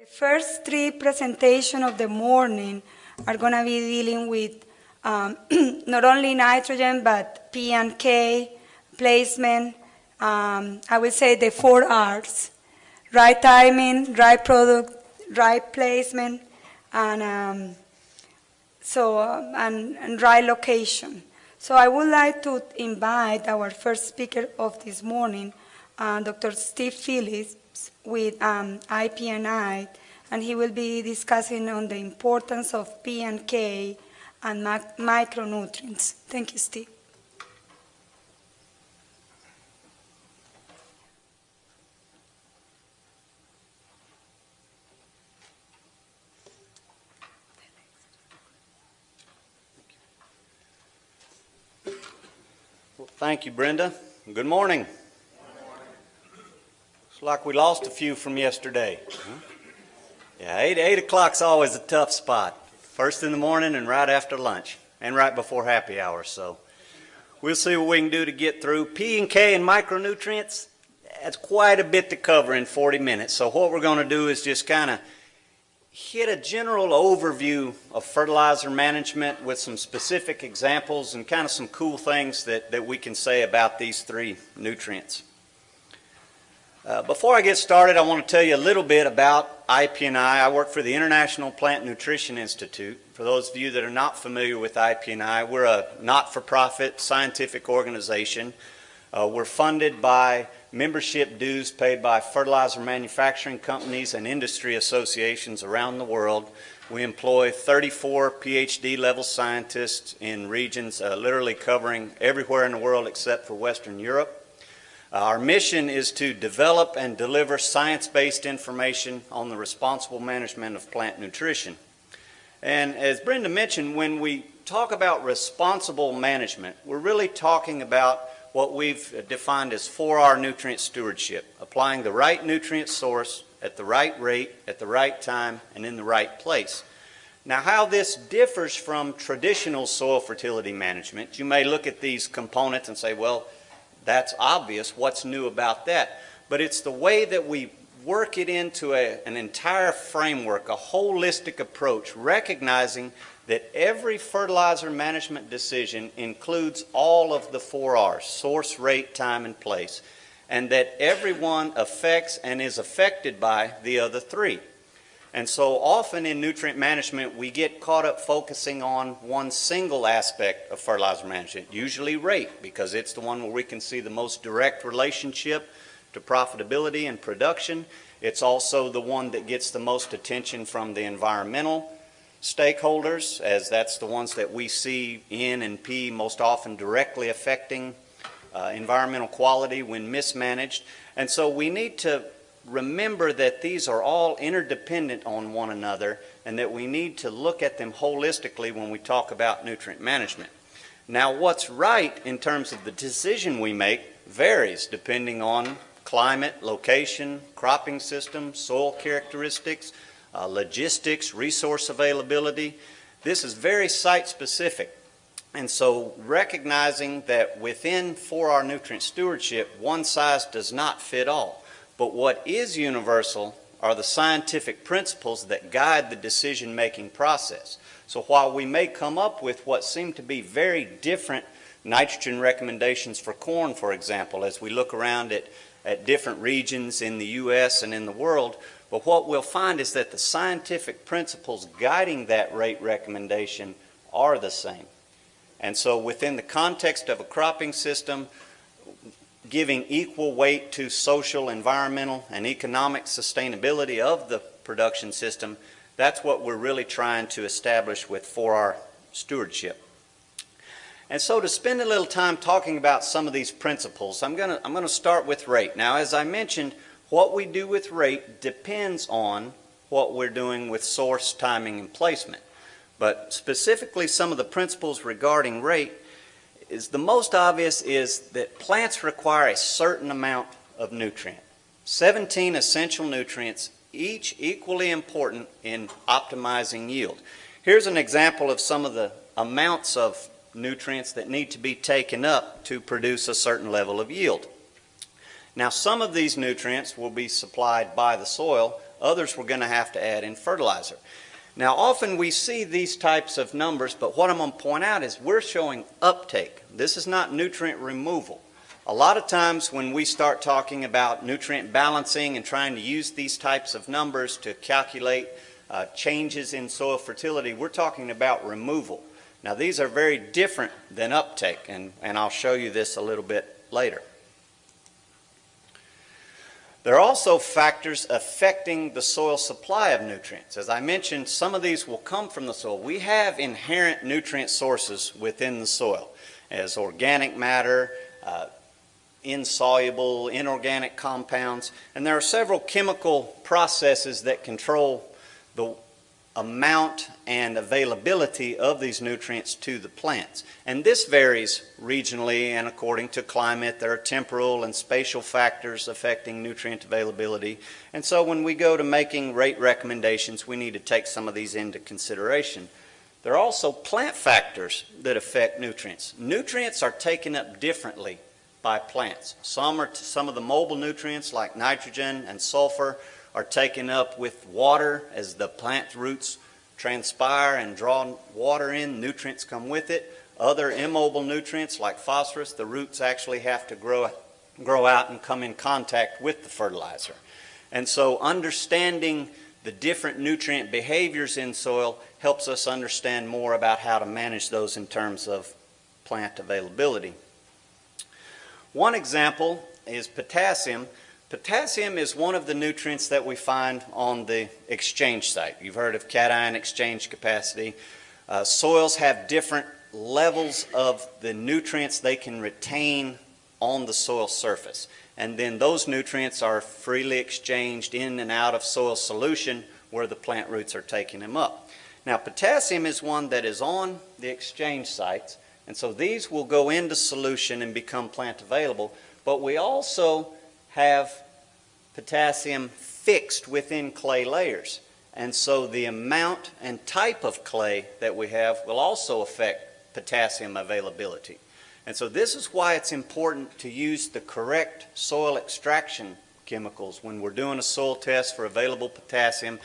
The first three presentations of the morning are going to be dealing with um, not only nitrogen, but P and K, placement, um, I would say the four R's, right timing, right product, right placement, and um, so uh, and, and right location. So I would like to invite our first speaker of this morning, uh, Dr. Steve Phillips, with um, IPNI, and he will be discussing on the importance of P and K and mac- micronutrients. Thank you, Steve. Well, thank you, Brenda. Good morning. Like we lost a few from yesterday. Yeah, eight eight o'clock's always a tough spot. First in the morning and right after lunch, and right before happy hour. So we'll see what we can do to get through P and K and micronutrients. That's quite a bit to cover in 40 minutes. So what we're going to do is just kind of hit a general overview of fertilizer management with some specific examples and kind of some cool things that, that we can say about these three nutrients. Uh, before I get started, I want to tell you a little bit about IPNI. I work for the International Plant Nutrition Institute. For those of you that are not familiar with IPNI, we're a not-for-profit scientific organization. Uh, we're funded by membership dues paid by fertilizer manufacturing companies and industry associations around the world. We employ 34 PhD level scientists in regions uh, literally covering everywhere in the world except for Western Europe. Uh, our mission is to develop and deliver science-based information on the responsible management of plant nutrition. And as Brenda mentioned, when we talk about responsible management, we're really talking about what we've defined as 4R nutrient stewardship, applying the right nutrient source at the right rate, at the right time, and in the right place. Now, how this differs from traditional soil fertility management, you may look at these components and say, well, that's obvious. What's new about that? But it's the way that we work it into a, an entire framework, a holistic approach, recognizing that every fertilizer management decision includes all of the four R's source, rate, time, and place, and that every one affects and is affected by the other three. And so often in nutrient management, we get caught up focusing on one single aspect of fertilizer management, usually rate, because it's the one where we can see the most direct relationship to profitability and production. It's also the one that gets the most attention from the environmental stakeholders, as that's the ones that we see N and P most often directly affecting uh, environmental quality when mismanaged. And so we need to remember that these are all interdependent on one another and that we need to look at them holistically when we talk about nutrient management. Now, what's right in terms of the decision we make varies depending on climate, location, cropping system, soil characteristics, uh, logistics, resource availability. This is very site specific. And so recognizing that within 4R nutrient stewardship, one size does not fit all. But what is universal are the scientific principles that guide the decision making process. So while we may come up with what seem to be very different nitrogen recommendations for corn, for example, as we look around at, at different regions in the U.S. and in the world, but what we'll find is that the scientific principles guiding that rate recommendation are the same. And so within the context of a cropping system, giving equal weight to social, environmental, and economic sustainability of the production system, that's what we're really trying to establish with 4R stewardship. And so to spend a little time talking about some of these principles, I'm going to I'm going to start with rate. Now, as I mentioned, what we do with rate depends on what we're doing with source, timing, and placement. But specifically, some of the principles regarding rate is the most obvious is that plants require a certain amount of nutrient. 17 essential nutrients, each equally important in optimizing yield. Here's an example of some of the amounts of nutrients that need to be taken up to produce a certain level of yield. Now, some of these nutrients will be supplied by the soil, Others we're going to have to add in fertilizer. Now, often we see these types of numbers, but what I'm going to point out is we're showing uptake. This is not nutrient removal. A lot of times when we start talking about nutrient balancing and trying to use these types of numbers to calculate uh, changes in soil fertility, we're talking about removal. Now these are very different than uptake, and, and I'll show you this a little bit later. There are also factors affecting the soil supply of nutrients. As I mentioned, some of these will come from the soil. We have inherent nutrient sources within the soil as organic matter, uh, insoluble, inorganic compounds, and there are several chemical processes that control the amount and availability of these nutrients to the plants. And this varies regionally and according to climate. There are temporal and spatial factors affecting nutrient availability. And so when we go to making rate recommendations, we need to take some of these into consideration. There are also plant factors that affect nutrients. Nutrients are taken up differently by plants. Some are some of the mobile nutrients like nitrogen and sulfur are taken up with water as the plant roots transpire and draw water in, nutrients come with it. Other immobile nutrients like phosphorus, the roots actually have to grow, grow out and come in contact with the fertilizer. And so understanding the different nutrient behaviors in soil helps us understand more about how to manage those in terms of plant availability. One example is potassium. Potassium is one of the nutrients that we find on the exchange site. You've heard of cation exchange capacity. Uh, soils have different levels of the nutrients they can retain on the soil surface. And then those nutrients are freely exchanged in and out of soil solution where the plant roots are taking them up. Now potassium is one that is on the exchange sites and so these will go into solution and become plant available. But we also have potassium fixed within clay layers. And so the amount and type of clay that we have will also affect potassium availability. And so this is why it's important to use the correct soil extraction chemicals when we're doing a soil test for available potassium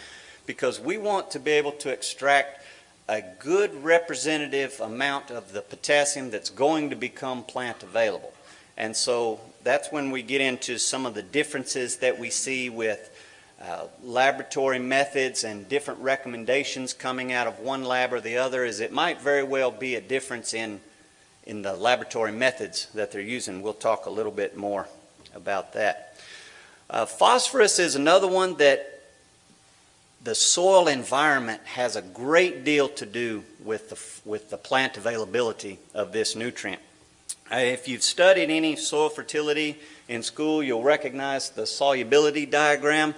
because we want to be able to extract a good representative amount of the potassium that's going to become plant available. And so that's when we get into some of the differences that we see with uh, laboratory methods and different recommendations coming out of one lab or the other is it might very well be a difference in in the laboratory methods that they're using. We'll talk a little bit more about that. Uh, phosphorus is another one that the soil environment has a great deal to do with the, with the plant availability of this nutrient. Uh, if you've studied any soil fertility in school, you'll recognize the solubility diagram.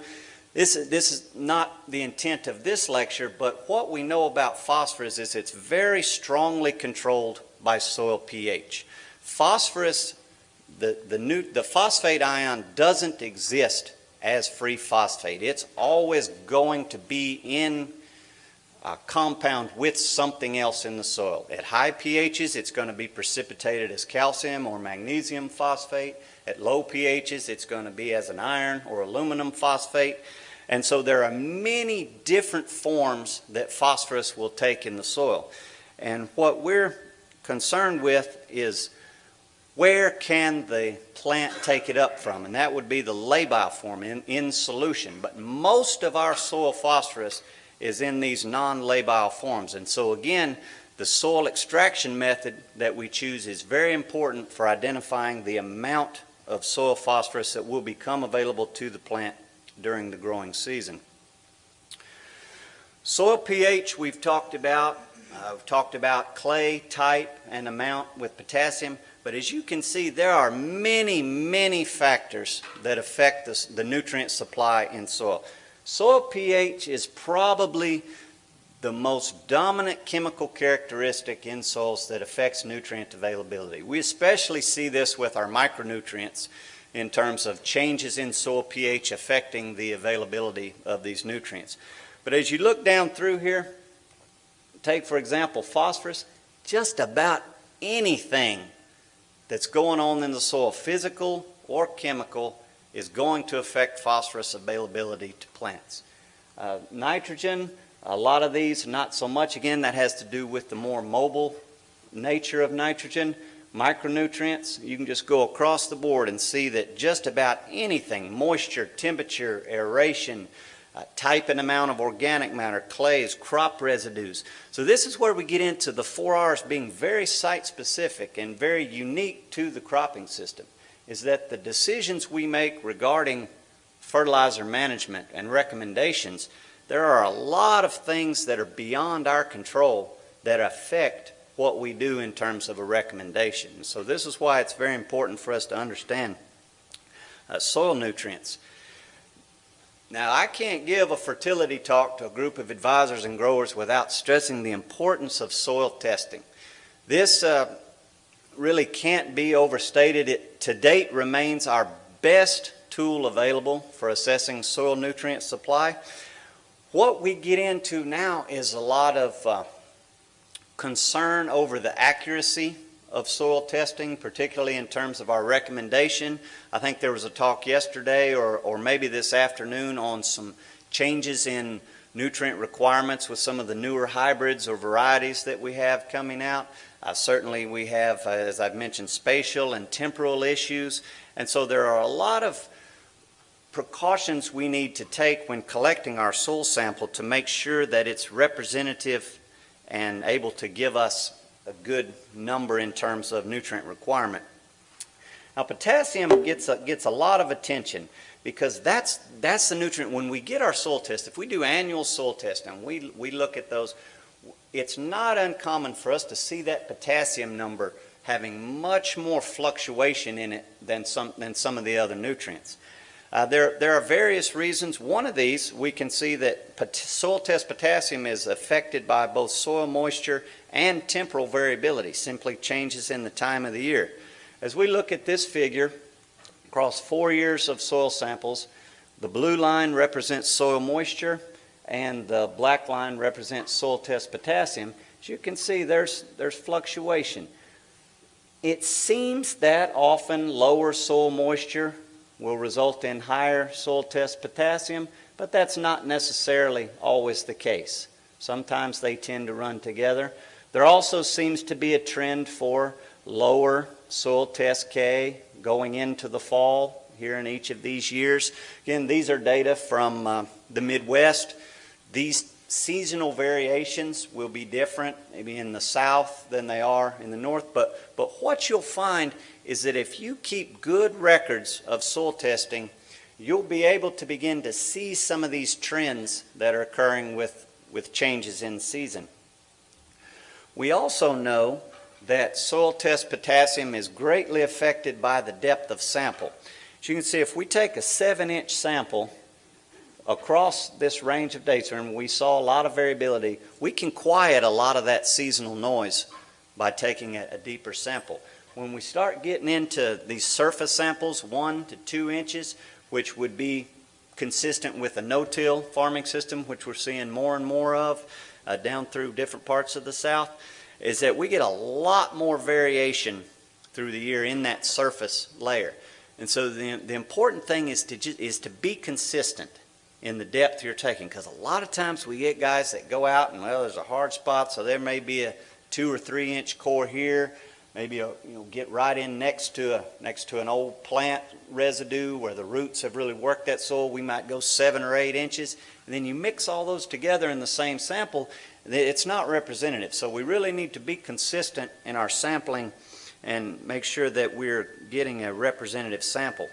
This, this is not the intent of this lecture, but what we know about phosphorus is it's very strongly controlled by soil pH. Phosphorus, the, the, new, the phosphate ion doesn't exist as free phosphate. It's always going to be in a compound with something else in the soil. At high pHs, it's going to be precipitated as calcium or magnesium phosphate. At low pHs, it's going to be as an iron or aluminum phosphate. And so there are many different forms that phosphorus will take in the soil. And what we're concerned with is where can the plant take it up from? And that would be the labile form in, in solution. But most of our soil phosphorus is in these non-labile forms. And so again, the soil extraction method that we choose is very important for identifying the amount of soil phosphorus that will become available to the plant during the growing season. Soil pH we've talked about. Uh, we've talked about clay type and amount with potassium. But as you can see, there are many, many factors that affect the nutrient supply in soil. Soil pH is probably the most dominant chemical characteristic in soils that affects nutrient availability. We especially see this with our micronutrients in terms of changes in soil pH affecting the availability of these nutrients. But as you look down through here, take for example phosphorus, just about anything that's going on in the soil, physical or chemical, is going to affect phosphorus availability to plants. Uh, nitrogen, a lot of these, not so much. Again, that has to do with the more mobile nature of nitrogen. Micronutrients, you can just go across the board and see that just about anything, moisture, temperature, aeration, uh, type and amount of organic matter, clays, crop residues. So this is where we get into the four R's being very site specific and very unique to the cropping system, is that the decisions we make regarding fertilizer management and recommendations, there are a lot of things that are beyond our control that affect what we do in terms of a recommendation. So this is why it's very important for us to understand uh, soil nutrients. Now, I can't give a fertility talk to a group of advisors and growers without stressing the importance of soil testing. This uh, really can't be overstated. It to date remains our best tool available for assessing soil nutrient supply. What we get into now is a lot of uh, concern over the accuracy of soil testing, particularly in terms of our recommendation. I think there was a talk yesterday or, or maybe this afternoon on some changes in nutrient requirements with some of the newer hybrids or varieties that we have coming out. Uh, certainly we have, uh, as I've mentioned, spatial and temporal issues. And so there are a lot of precautions we need to take when collecting our soil sample to make sure that it's representative and able to give us a good number in terms of nutrient requirement. Now potassium gets a, gets a lot of attention because that's, that's the nutrient. When we get our soil test, if we do annual soil testing, we, we look at those, it's not uncommon for us to see that potassium number having much more fluctuation in it than some, than some of the other nutrients. Uh, there, there are various reasons. One of these, we can see that soil test potassium is affected by both soil moisture and temporal variability, simply changes in the time of the year. As we look at this figure, across four years of soil samples, the blue line represents soil moisture and the black line represents soil test potassium. As you can see, there's, there's fluctuation. It seems that often lower soil moisture will result in higher soil test potassium, but that's not necessarily always the case. Sometimes they tend to run together. There also seems to be a trend for lower soil test K going into the fall here in each of these years. Again, these are data from uh, the Midwest. These seasonal variations will be different, maybe in the south than they are in the north, but, but what you'll find is that if you keep good records of soil testing, you'll be able to begin to see some of these trends that are occurring with, with changes in season. We also know that soil test potassium is greatly affected by the depth of sample. As you can see, if we take a 7-inch sample across this range of dates, and we saw a lot of variability, we can quiet a lot of that seasonal noise by taking a, a deeper sample. When we start getting into these surface samples, one to two inches, which would be consistent with a no-till farming system, which we're seeing more and more of uh, down through different parts of the South, is that we get a lot more variation through the year in that surface layer. And so the, the important thing is to, is to be consistent in the depth you're taking because a lot of times we get guys that go out and well there's a hard spot so there may be a two or three inch core here maybe a, you know get right in next to a next to an old plant residue where the roots have really worked that soil we might go seven or eight inches and then you mix all those together in the same sample it's not representative. So we really need to be consistent in our sampling and make sure that we're getting a representative sample.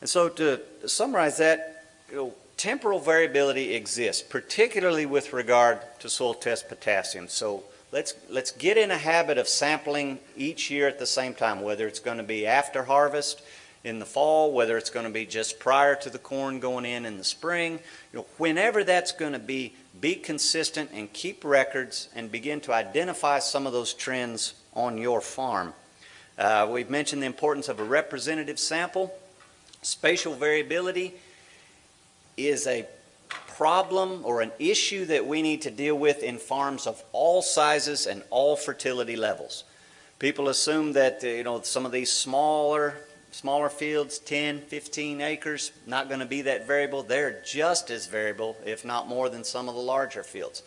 And so to summarize that you know, temporal variability exists, particularly with regard to soil test potassium. So let's, let's get in a habit of sampling each year at the same time, whether it's going to be after harvest in the fall, whether it's going to be just prior to the corn going in in the spring. You know, whenever that's going to be, be consistent and keep records and begin to identify some of those trends on your farm. Uh, we've mentioned the importance of a representative sample. Spatial variability is a problem or an issue that we need to deal with in farms of all sizes and all fertility levels. People assume that uh, you know some of these smaller smaller fields, 10, 15 acres, not going to be that variable. They're just as variable, if not more, than some of the larger fields.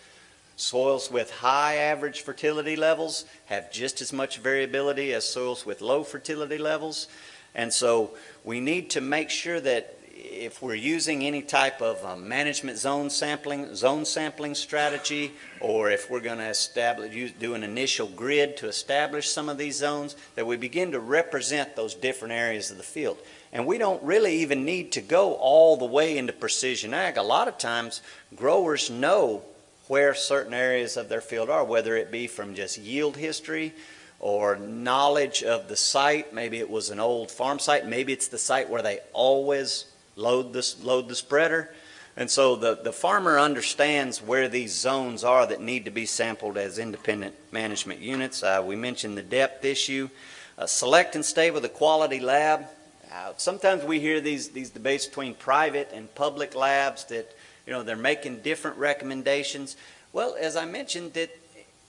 Soils with high average fertility levels have just as much variability as soils with low fertility levels. And so we need to make sure that if we're using any type of uh, management zone sampling, zone sampling strategy, or if we're going to establish, do an initial grid to establish some of these zones, that we begin to represent those different areas of the field. And we don't really even need to go all the way into precision ag. A lot of times, growers know where certain areas of their field are, whether it be from just yield history or knowledge of the site. Maybe it was an old farm site. Maybe it's the site where they always load this load the spreader. And so the, the farmer understands where these zones are that need to be sampled as independent management units. Uh, we mentioned the depth issue. Uh, select and stay with a quality lab. Uh, sometimes we hear these, these debates between private and public labs that you know, they're making different recommendations. Well, as I mentioned, that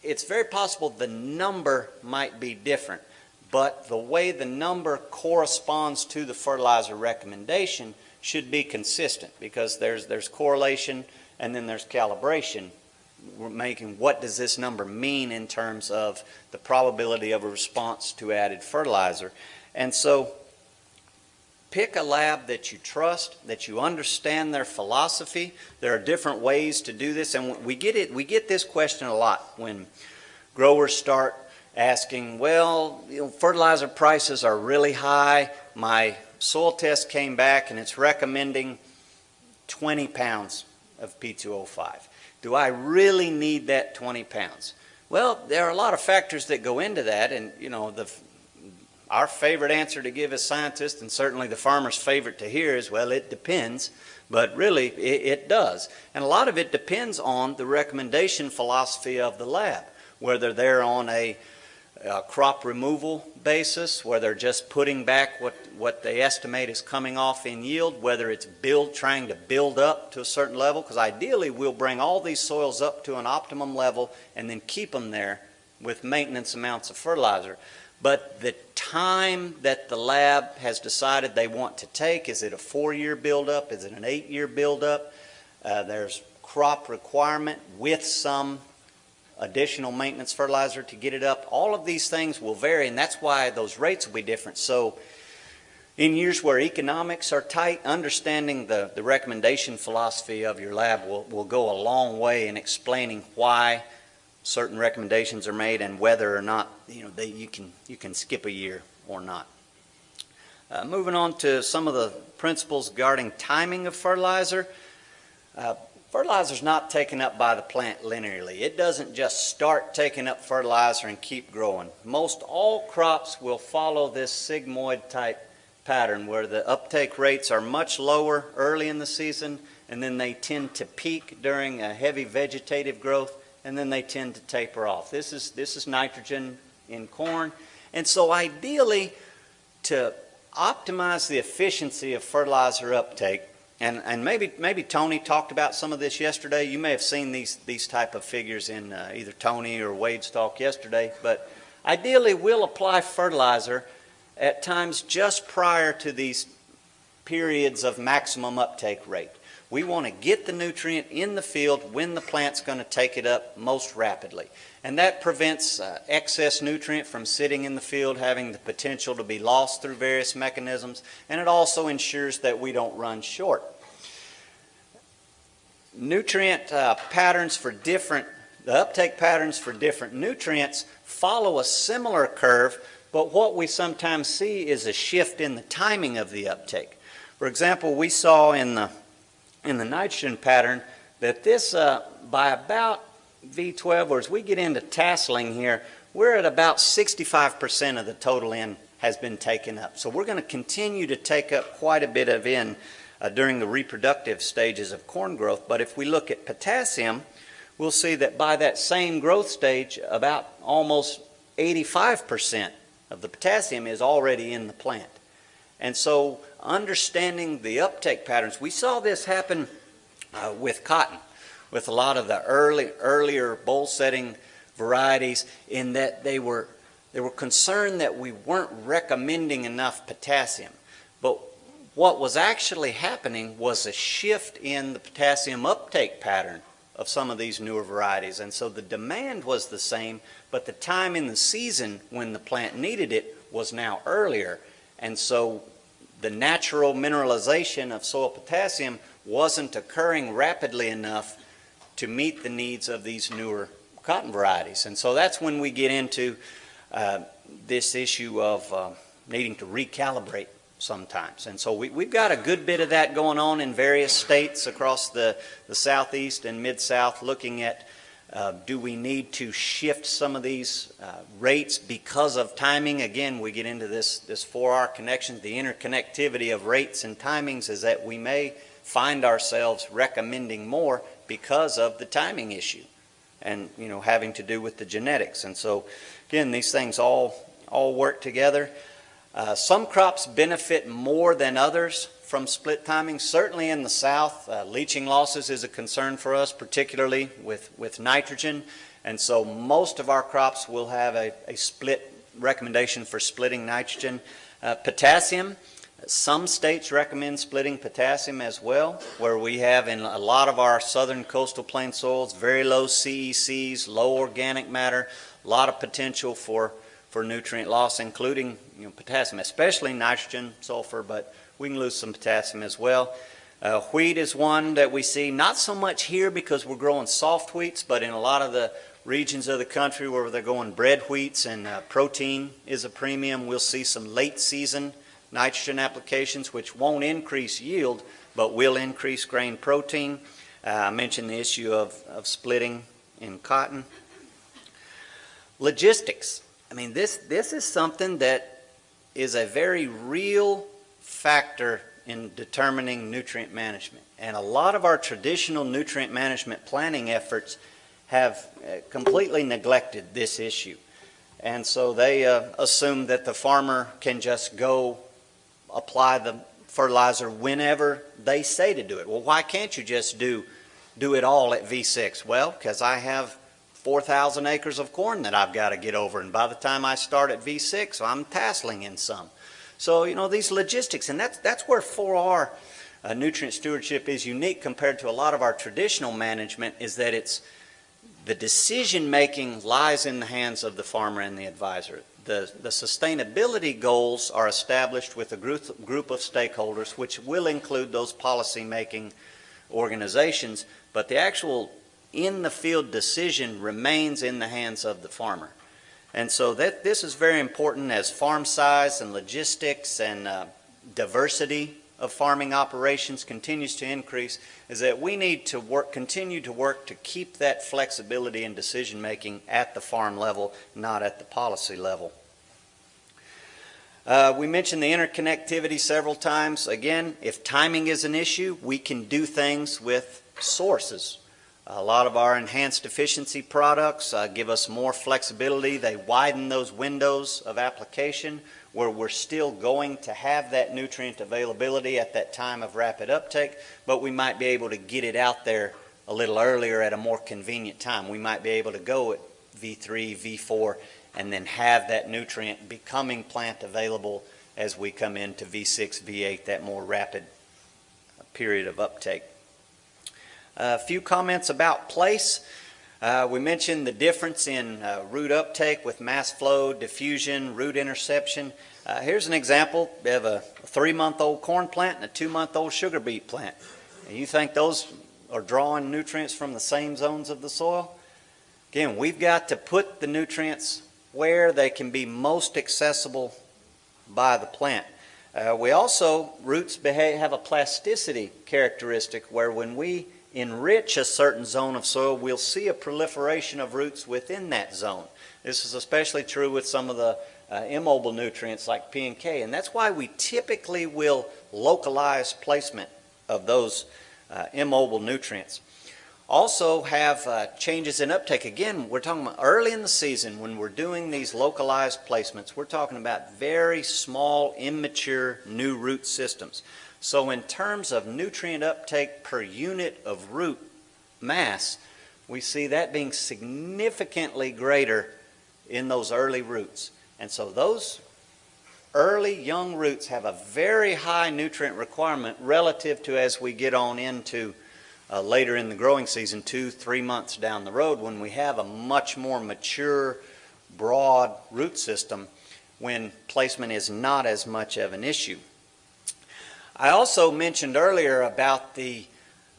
it's very possible the number might be different, but the way the number corresponds to the fertilizer recommendation should be consistent because there's there's correlation and then there's calibration. We're making what does this number mean in terms of the probability of a response to added fertilizer. And so pick a lab that you trust, that you understand their philosophy. There are different ways to do this, and we get it. We get this question a lot when growers start asking, "Well, you know, fertilizer prices are really high. My soil test came back, and it's recommending 20 pounds of P2O5. Do I really need that 20 pounds?" Well, there are a lot of factors that go into that, and you know the our favorite answer to give as scientists, and certainly the farmer's favorite to hear, is well, it depends. But really, it, it does. And a lot of it depends on the recommendation philosophy of the lab, whether they're on a, a crop removal basis, where they're just putting back what, what they estimate is coming off in yield, whether it's build trying to build up to a certain level, because ideally we'll bring all these soils up to an optimum level and then keep them there with maintenance amounts of fertilizer. But the time that the lab has decided they want to take, is it a four-year buildup? Is it an eight-year buildup? Uh, there's crop requirement with some additional maintenance fertilizer to get it up. All of these things will vary, and that's why those rates will be different. So in years where economics are tight, understanding the, the recommendation philosophy of your lab will, will go a long way in explaining why certain recommendations are made and whether or not you know they, you can you can skip a year or not. Uh, moving on to some of the principles regarding timing of fertilizer. Uh, fertilizer is not taken up by the plant linearly. It doesn't just start taking up fertilizer and keep growing. Most all crops will follow this sigmoid type pattern where the uptake rates are much lower early in the season and then they tend to peak during a heavy vegetative growth and then they tend to taper off. This is, this is nitrogen in corn. And so ideally, to optimize the efficiency of fertilizer uptake, and, and maybe, maybe Tony talked about some of this yesterday. You may have seen these, these type of figures in uh, either Tony or Wade's talk yesterday. But ideally, we'll apply fertilizer at times just prior to these periods of maximum uptake rate. We want to get the nutrient in the field when the plant's going to take it up most rapidly. And that prevents uh, excess nutrient from sitting in the field having the potential to be lost through various mechanisms. And it also ensures that we don't run short. Nutrient uh, patterns for different, the uptake patterns for different nutrients follow a similar curve, but what we sometimes see is a shift in the timing of the uptake. For example, we saw in the in the nitrogen pattern that this, uh, by about V12, or as we get into tasseling here, we're at about 65% of the total N has been taken up. So we're going to continue to take up quite a bit of N uh, during the reproductive stages of corn growth. But if we look at potassium, we'll see that by that same growth stage, about almost 85% of the potassium is already in the plant. And so understanding the uptake patterns, we saw this happen uh, with cotton, with a lot of the early, earlier boll setting varieties in that they were they were concerned that we weren't recommending enough potassium. But what was actually happening was a shift in the potassium uptake pattern of some of these newer varieties. And so the demand was the same, but the time in the season when the plant needed it was now earlier. And so the natural mineralization of soil potassium wasn't occurring rapidly enough to meet the needs of these newer cotton varieties. And so that's when we get into uh, this issue of uh, needing to recalibrate sometimes. And so we, we've got a good bit of that going on in various states across the, the southeast and mid-south looking at uh, do we need to shift some of these uh, rates because of timing? Again, we get into this, this 4R connection. The interconnectivity of rates and timings is that we may find ourselves recommending more because of the timing issue and, you know, having to do with the genetics. And so, again, these things all, all work together. Uh, some crops benefit more than others from split timing. Certainly in the south, uh, leaching losses is a concern for us, particularly with, with nitrogen. And so most of our crops will have a, a split recommendation for splitting nitrogen. Uh, potassium, some states recommend splitting potassium as well, where we have in a lot of our southern coastal plain soils very low CECs, low organic matter, a lot of potential for for nutrient loss, including you know, potassium, especially nitrogen, sulfur, but we can lose some potassium as well. Uh, wheat is one that we see, not so much here because we're growing soft wheats, but in a lot of the regions of the country where they're going bread wheats and uh, protein is a premium, we'll see some late season nitrogen applications which won't increase yield, but will increase grain protein. Uh, I mentioned the issue of, of splitting in cotton. Logistics. I mean, this, this is something that is a very real factor in determining nutrient management. And a lot of our traditional nutrient management planning efforts have uh, completely neglected this issue. And so they uh, assume that the farmer can just go apply the fertilizer whenever they say to do it. Well, why can't you just do, do it all at V6? Well, because I have 4,000 acres of corn that I've got to get over. And by the time I start at V6, I'm tasseling in some. So, you know, these logistics, and that's, that's where 4R uh, nutrient stewardship is unique compared to a lot of our traditional management is that it's the decision making lies in the hands of the farmer and the advisor. The, the sustainability goals are established with a group, group of stakeholders, which will include those policy making organizations, but the actual in the field decision remains in the hands of the farmer. And so that this is very important as farm size and logistics and uh, diversity of farming operations continues to increase is that we need to work continue to work to keep that flexibility in decision making at the farm level not at the policy level. Uh, we mentioned the interconnectivity several times. Again if timing is an issue we can do things with sources a lot of our enhanced efficiency products uh, give us more flexibility. They widen those windows of application where we're still going to have that nutrient availability at that time of rapid uptake, but we might be able to get it out there a little earlier at a more convenient time. We might be able to go at V3, V4, and then have that nutrient becoming plant available as we come into V6, V8, that more rapid period of uptake. A few comments about place. Uh, we mentioned the difference in uh, root uptake with mass flow, diffusion, root interception. Uh, here's an example. Have a three-month-old corn plant and a two-month-old sugar beet plant. And you think those are drawing nutrients from the same zones of the soil? Again, we've got to put the nutrients where they can be most accessible by the plant. Uh, we also, roots behave, have a plasticity characteristic where when we enrich a certain zone of soil, we'll see a proliferation of roots within that zone. This is especially true with some of the uh, immobile nutrients like P and K, and that's why we typically will localize placement of those uh, immobile nutrients. Also have uh, changes in uptake. Again, we're talking about early in the season when we're doing these localized placements, we're talking about very small, immature new root systems. So in terms of nutrient uptake per unit of root mass, we see that being significantly greater in those early roots. And so those early young roots have a very high nutrient requirement relative to as we get on into uh, later in the growing season, two, three months down the road, when we have a much more mature, broad root system, when placement is not as much of an issue. I also mentioned earlier about the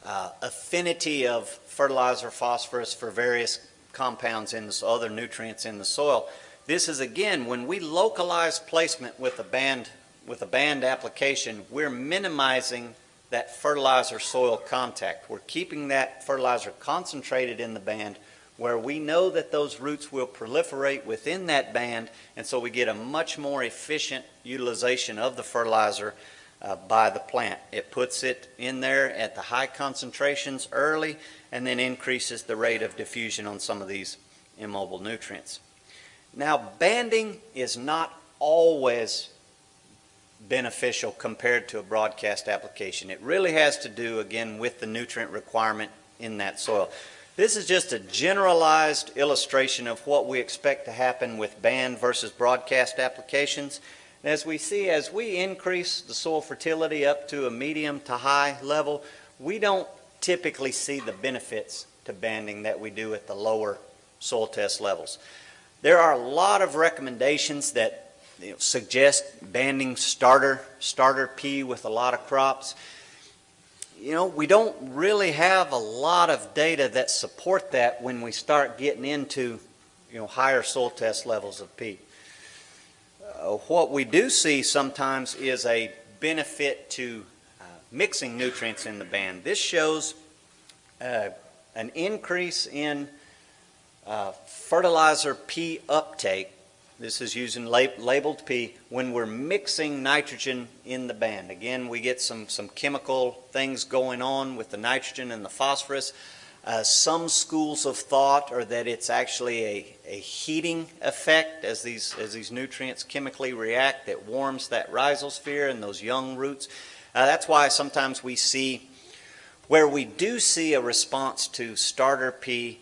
uh, affinity of fertilizer phosphorus for various compounds in the other nutrients in the soil. This is again when we localize placement with a band with a band application, we're minimizing that fertilizer soil contact. We're keeping that fertilizer concentrated in the band where we know that those roots will proliferate within that band and so we get a much more efficient utilization of the fertilizer uh, by the plant. It puts it in there at the high concentrations early and then increases the rate of diffusion on some of these immobile nutrients. Now, banding is not always beneficial compared to a broadcast application. It really has to do, again, with the nutrient requirement in that soil. This is just a generalized illustration of what we expect to happen with band versus broadcast applications. As we see, as we increase the soil fertility up to a medium to high level, we don't typically see the benefits to banding that we do at the lower soil test levels. There are a lot of recommendations that you know, suggest banding starter, starter P with a lot of crops. You know, we don't really have a lot of data that support that when we start getting into, you know, higher soil test levels of P. Uh, what we do see sometimes is a benefit to uh, mixing nutrients in the band. This shows uh, an increase in fertilizer P uptake. This is using lab labeled P when we're mixing nitrogen in the band. Again, we get some, some chemical things going on with the nitrogen and the phosphorus. Uh, some schools of thought are that it's actually a, a heating effect as these, as these nutrients chemically react that warms that rhizosphere and those young roots. Uh, that's why sometimes we see where we do see a response to starter P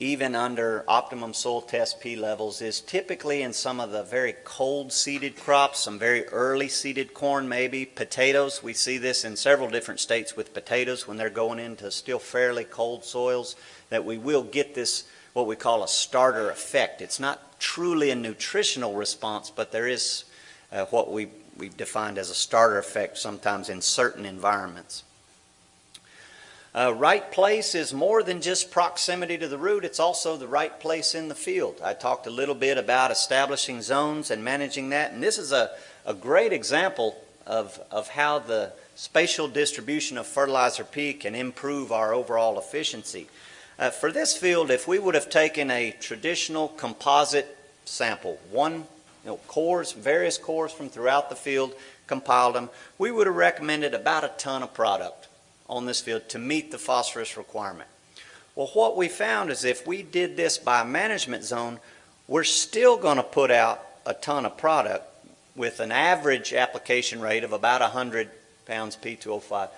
even under optimum soil test P levels is typically in some of the very cold seeded crops, some very early seeded corn maybe, potatoes. We see this in several different states with potatoes when they're going into still fairly cold soils that we will get this what we call a starter effect. It's not truly a nutritional response, but there is uh, what we, we've defined as a starter effect sometimes in certain environments. Uh, right place is more than just proximity to the root, it's also the right place in the field. I talked a little bit about establishing zones and managing that, and this is a, a great example of, of how the spatial distribution of fertilizer P can improve our overall efficiency. Uh, for this field, if we would have taken a traditional composite sample, one you know, cores, various cores from throughout the field, compiled them, we would have recommended about a ton of product on this field to meet the phosphorus requirement. Well, what we found is if we did this by management zone, we're still going to put out a ton of product with an average application rate of about 100 pounds P2O5.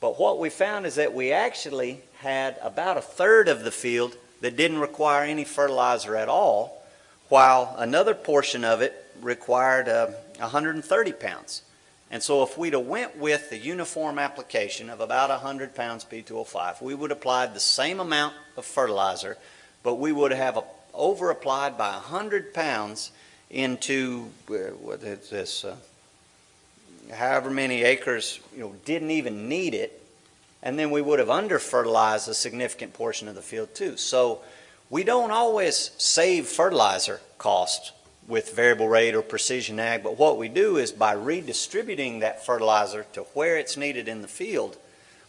But what we found is that we actually had about a third of the field that didn't require any fertilizer at all, while another portion of it required uh, 130 pounds. And so if we'd have went with the uniform application of about 100 pounds P2O5, we would have applied the same amount of fertilizer, but we would have over applied by 100 pounds into uh, what is this, uh, however many acres, you know, didn't even need it, and then we would have under fertilized a significant portion of the field too. So we don't always save fertilizer costs with variable rate or precision ag, but what we do is by redistributing that fertilizer to where it's needed in the field,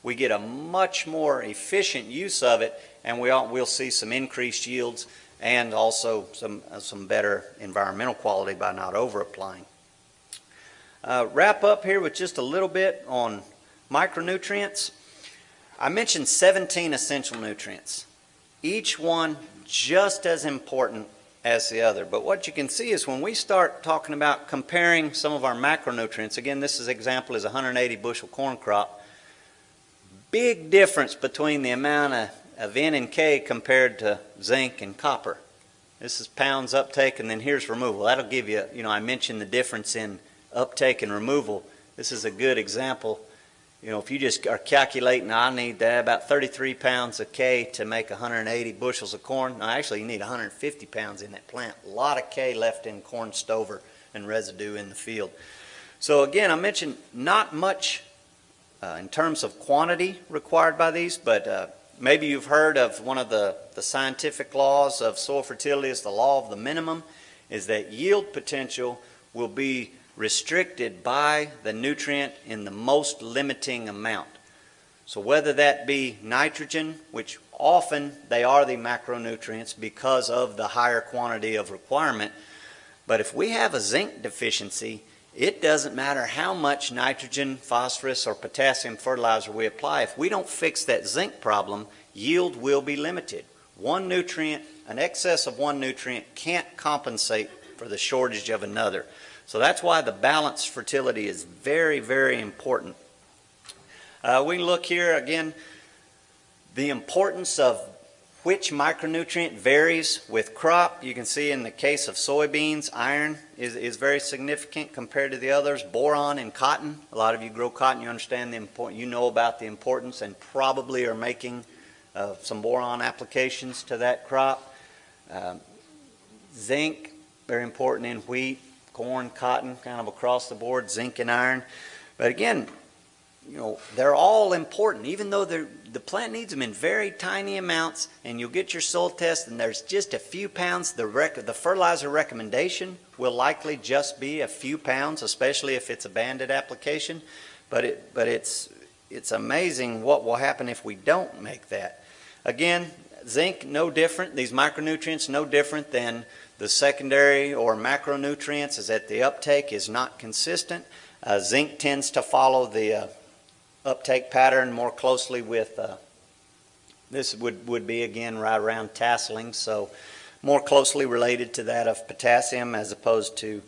we get a much more efficient use of it and we all, we'll see some increased yields and also some, uh, some better environmental quality by not over applying. Uh, wrap up here with just a little bit on micronutrients. I mentioned 17 essential nutrients, each one just as important as the other. But what you can see is when we start talking about comparing some of our macronutrients, again, this is example is 180 bushel corn crop, big difference between the amount of, of N and K compared to zinc and copper. This is pounds uptake, and then here's removal. That'll give you, you know, I mentioned the difference in uptake and removal. This is a good example. You know, if you just are calculating, I need uh, about 33 pounds of K to make 180 bushels of corn. No, actually, you need 150 pounds in that plant. A lot of K left in corn stover and residue in the field. So again, I mentioned not much uh, in terms of quantity required by these, but uh, maybe you've heard of one of the, the scientific laws of soil fertility is the law of the minimum, is that yield potential will be restricted by the nutrient in the most limiting amount. So whether that be nitrogen, which often they are the macronutrients because of the higher quantity of requirement, but if we have a zinc deficiency, it doesn't matter how much nitrogen, phosphorus, or potassium fertilizer we apply. If we don't fix that zinc problem, yield will be limited. One nutrient, an excess of one nutrient can't compensate for the shortage of another. So that's why the balanced fertility is very, very important. Uh, we look here again, the importance of which micronutrient varies with crop. You can see in the case of soybeans, iron is, is very significant compared to the others. Boron in cotton. A lot of you grow cotton, you understand the important, you know about the importance and probably are making uh, some boron applications to that crop. Um, zinc, very important in wheat, corn, cotton, kind of across the board, zinc and iron. But again, you know, they're all important, even though the plant needs them in very tiny amounts, and you'll get your soil test, and there's just a few pounds. The, rec- the fertilizer recommendation will likely just be a few pounds, especially if it's a banded application. But it, but it's, it's amazing what will happen if we don't make that. Again, zinc no different. These micronutrients no different than the secondary or macronutrients. Is that the uptake is not consistent. Uh, zinc tends to follow the uh, uptake pattern more closely with, uh, this would, would be again right around tasseling, so more closely related to that of potassium as opposed to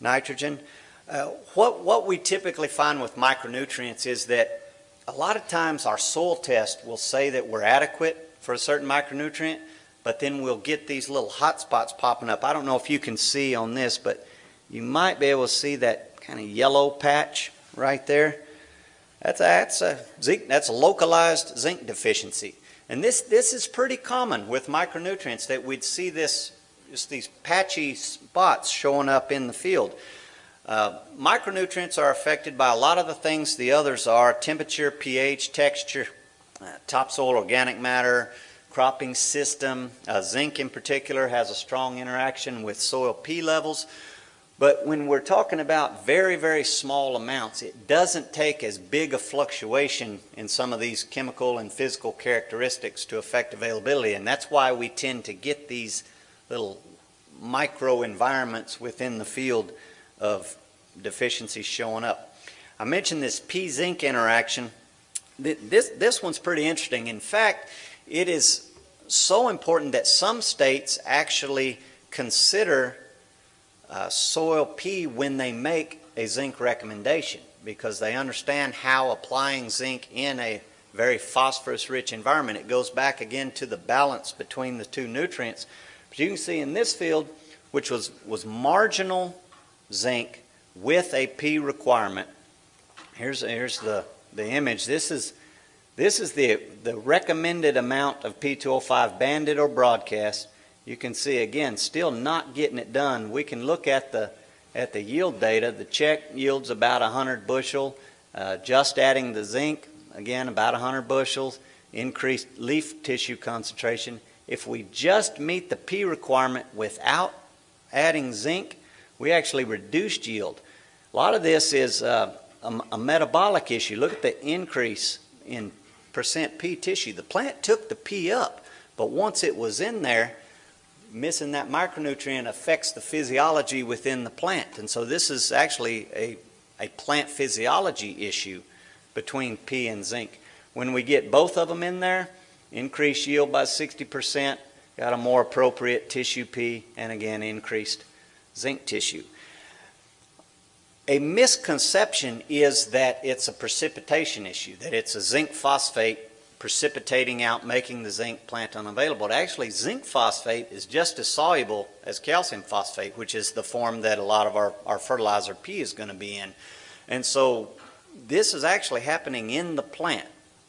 nitrogen. Uh, what, what we typically find with micronutrients is that a lot of times our soil test will say that we're adequate for a certain micronutrient, but then we'll get these little hot spots popping up. I don't know if you can see on this, but you might be able to see that kind of yellow patch right there. That's a, that's a zinc, that's a localized zinc deficiency. And this, this is pretty common with micronutrients that we'd see this, just these patchy spots showing up in the field. Uh, micronutrients are affected by a lot of the things the others are, temperature, pH, texture, uh, topsoil organic matter, cropping system. Uh, zinc in particular has a strong interaction with soil P levels. But when we're talking about very, very small amounts, it doesn't take as big a fluctuation in some of these chemical and physical characteristics to affect availability. And that's why we tend to get these little micro environments within the field of deficiencies showing up. I mentioned this P-zinc interaction. This, this one's pretty interesting. In fact, it is so important that some states actually consider uh, soil P when they make a zinc recommendation because they understand how applying zinc in a very phosphorus rich environment, it goes back again to the balance between the two nutrients. But you can see in this field, which was, was marginal zinc with a P requirement, here's, here's the, the image. This is, this is the, the recommended amount of P2O5 banded or broadcast you can see again, still not getting it done. We can look at the at the yield data. The check yields about 100 bushel. Uh, just adding the zinc, again about 100 bushels. Increased leaf tissue concentration. If we just meet the P requirement without adding zinc, we actually reduced yield. A lot of this is uh, a, a metabolic issue. Look at the increase in percent P tissue. The plant took the P up, but once it was in there, missing that micronutrient affects the physiology within the plant. And so this is actually a, a plant physiology issue between P and zinc. When we get both of them in there, increased yield by 60%, got a more appropriate tissue P, and again, increased zinc tissue. A misconception is that it's a precipitation issue, that it's a zinc phosphate precipitating out, making the zinc plant unavailable. But actually, zinc phosphate is just as soluble as calcium phosphate, which is the form that a lot of our, our fertilizer P is going to be in. And so this is actually happening in the plant.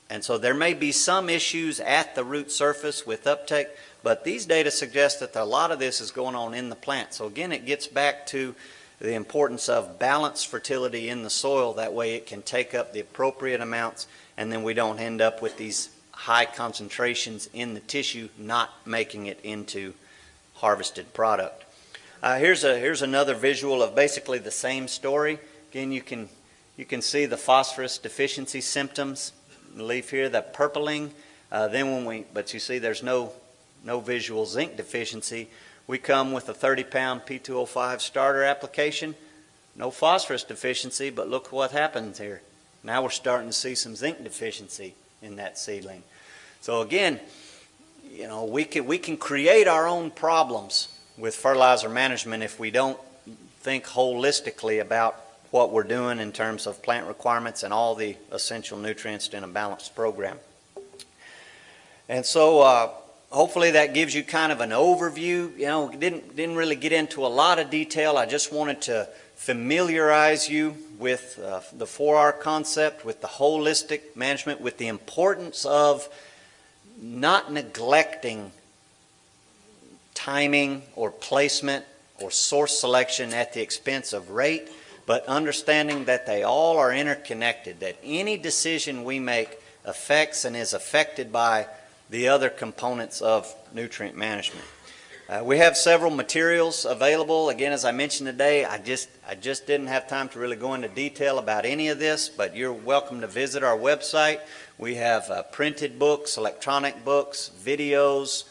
And so there may be some issues at the root surface with uptake, but these data suggest that a lot of this is going on in the plant. So again, it gets back to the importance of balanced fertility in the soil. That way it can take up the appropriate amounts and then we don't end up with these high concentrations in the tissue not making it into harvested product. Uh, here's, a, here's another visual of basically the same story. Again, you can, you can see the phosphorus deficiency symptoms. The leaf here, that purpling. Uh, then when we, but you see there's no, no visual zinc deficiency. We come with a 30 pound P2O5 starter application. No phosphorus deficiency, but look what happens here. Now we're starting to see some zinc deficiency in that seedling. So again, you know, we can, we can create our own problems with fertilizer management if we don't think holistically about what we're doing in terms of plant requirements and all the essential nutrients in a balanced program. And so uh, hopefully that gives you kind of an overview. You know, didn't, didn't really get into a lot of detail. I just wanted to familiarize you with uh, the 4R concept, with the holistic management, with the importance of not neglecting timing or placement or source selection at the expense of rate, but understanding that they all are interconnected, that any decision we make affects and is affected by the other components of nutrient management. Uh, we have several materials available. Again, as I mentioned today, I just I just didn't have time to really go into detail about any of this, but you're welcome to visit our website. We have uh, printed books, electronic books, videos,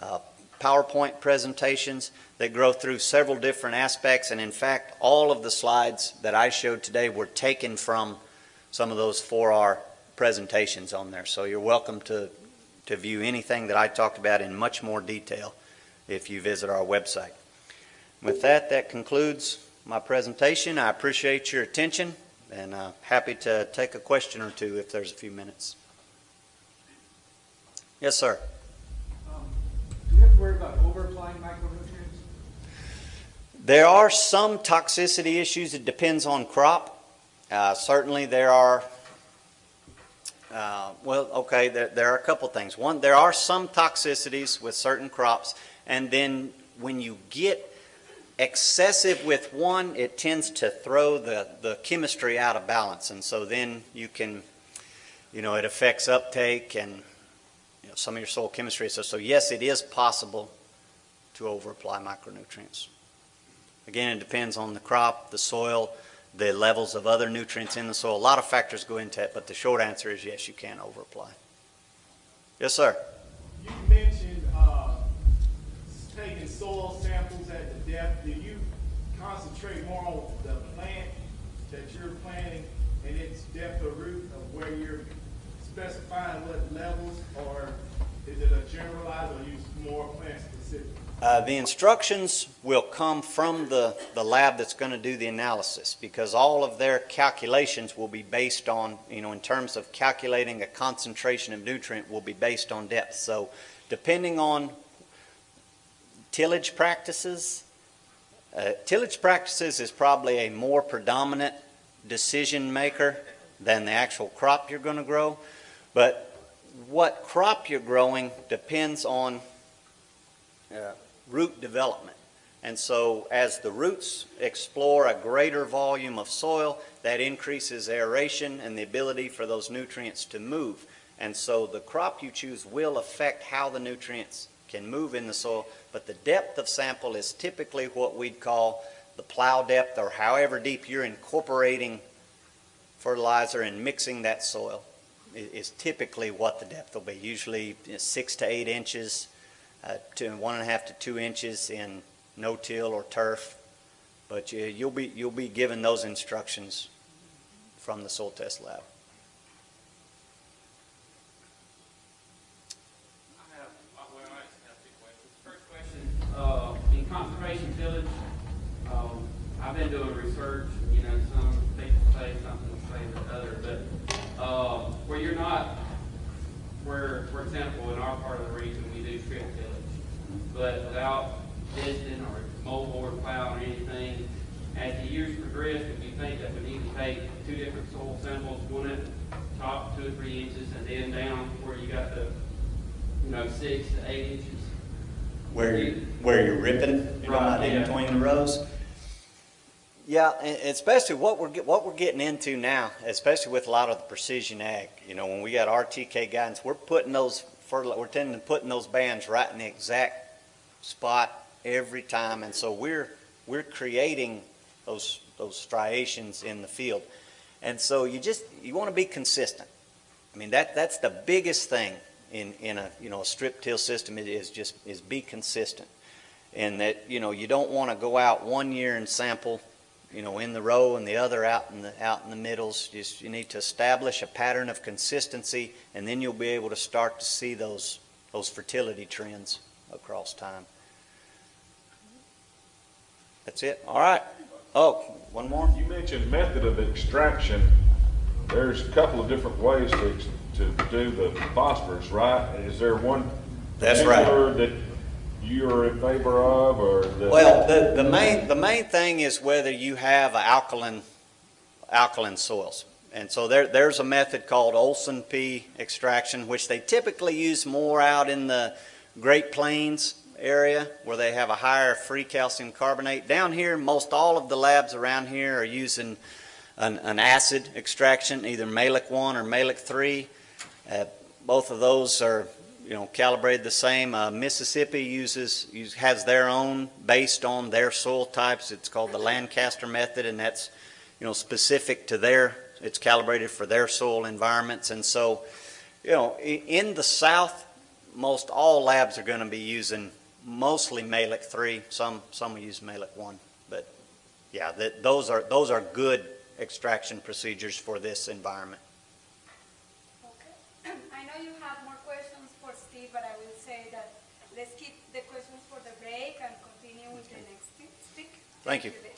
uh, PowerPoint presentations that go through several different aspects. And in fact, all of the slides that I showed today were taken from some of those 4R presentations on there. So you're welcome to, to view anything that I talked about in much more detail if you visit our website. With that, that concludes my presentation. I appreciate your attention and uh, happy to take a question or two if there's a few minutes. Yes, sir. Um, Do we have to worry about over-applying micronutrients? There are some toxicity issues. It depends on crop. Uh, certainly, there are. Uh, well, okay, there, there are a couple things. One, there are some toxicities with certain crops, and then when you get excessive with one, it tends to throw the, the chemistry out of balance. And so then you can, you know, it affects uptake and you know, some of your soil chemistry. So, so yes, it is possible to overapply micronutrients. Again, it depends on the crop, the soil, the levels of other nutrients in the soil. A lot of factors go into it, but the short answer is yes, you can overapply. Yes, sir. You mentioned uh, taking soil samples at the depth. Do you concentrate more on the plant that you're planting and its depth of root of where you're specifying what levels, or is it a generalized or use more plant specific? Uh, the instructions will come from the, the lab that's going to do the analysis because all of their calculations will be based on, you know, in terms of calculating a concentration of nutrient will be based on depth. So depending on tillage practices, uh, tillage practices is probably a more predominant decision maker than the actual crop you're going to grow. But what crop you're growing depends on uh, root development. And so as the roots explore a greater volume of soil, that increases aeration and the ability for those nutrients to move. And so the crop you choose will affect how the nutrients can move in the soil, but the depth of sample is typically what we'd call the plow depth or however deep you're incorporating fertilizer and mixing that soil is typically what the depth will be, usually six to eight inches uh, to one and a half to two inches in no-till or turf. But you, you'll be you'll be given those instructions from the soil test lab. I have, uh, in conservation tillage, um, I've been doing research, you know, some people say something, say the other, but, uh, where you're not, where do strip tillage. But without testing or moldboard plow or anything, as the years progress, if you think that we need to take two different soil samples, one at the top two or three inches and then down where you got the, you know, six to eight inches. Where you, where you're ripping, you know, Right, in yeah. between the rows. Yeah, and especially what we're, what we're getting into now, especially with a lot of the precision ag, you know, when we got RTK guidance, we're putting those we're tending to putting those bands right in the exact spot every time, and so we're, we're creating those, those striations in the field. And so you just, you want to be consistent. I mean, that, that's the biggest thing in, in a, you know, a strip till system is just, is be consistent. And that, you know, you don't want to go out one year and sample, you know, in the row and the other out in the, out in the middles. Just, you need to establish a pattern of consistency and then you'll be able to start to see those, those fertility trends across time. That's it? All right. Oh, one more? You mentioned method of extraction. There's a couple of different ways to, to do the phosphorus, right? Is there one? That's right. That you're in favor of, or? Well, the, the main, the main thing is whether you have alkaline, alkaline soils. And so there, there's a method called Olson P extraction, which they typically use more out in the Great Plains area where they have a higher free calcium carbonate. Down here, most all of the labs around here are using an, an acid extraction, either Mehlich 1 or Mehlich 3. Uh, both of those are you know, calibrated the same. Uh, Mississippi uses, has their own based on their soil types. It's called the Lancaster method, and that's, you know, specific to their, it's calibrated for their soil environments. And so, you know, in the South, most all labs are going to be using mostly Mehlich 3. Some, some will use Mehlich 1. But yeah, that, those are, those are good extraction procedures for this environment. Okay. I know you have more questions for Steve, but I will say that let's keep the questions for the break and continue with the next speak. Thank you.